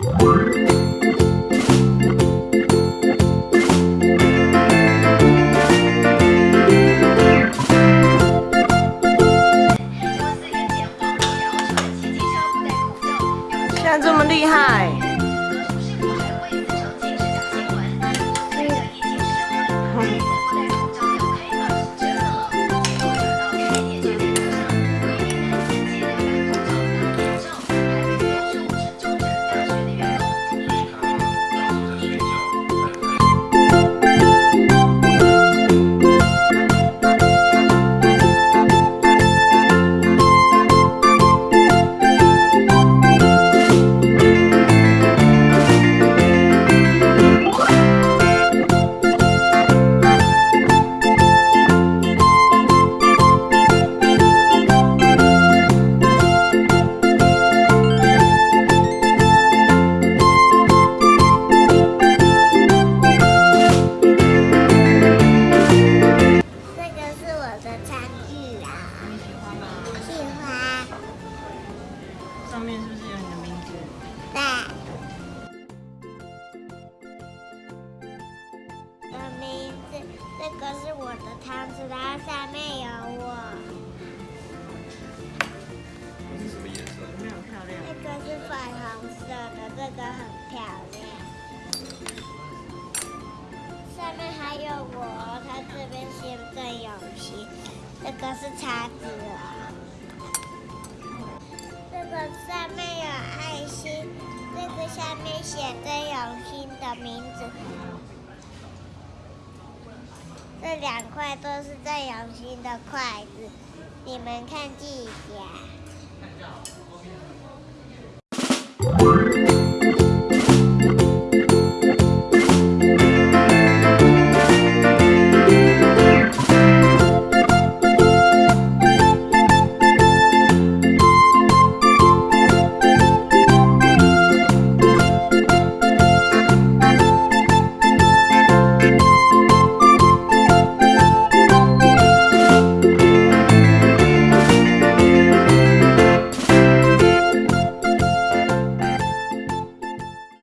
现在这么厉害，上面是不是有你的名字？对。的名字，这个是我的汤匙，它上面有我。这是什么颜色？有没有很漂亮？这个是粉红色的，这个很漂亮。上面还有我，它这边写郑永熙，这个是叉子写郑永熙的名字。这两块都是郑永熙的筷子，你们看这一下。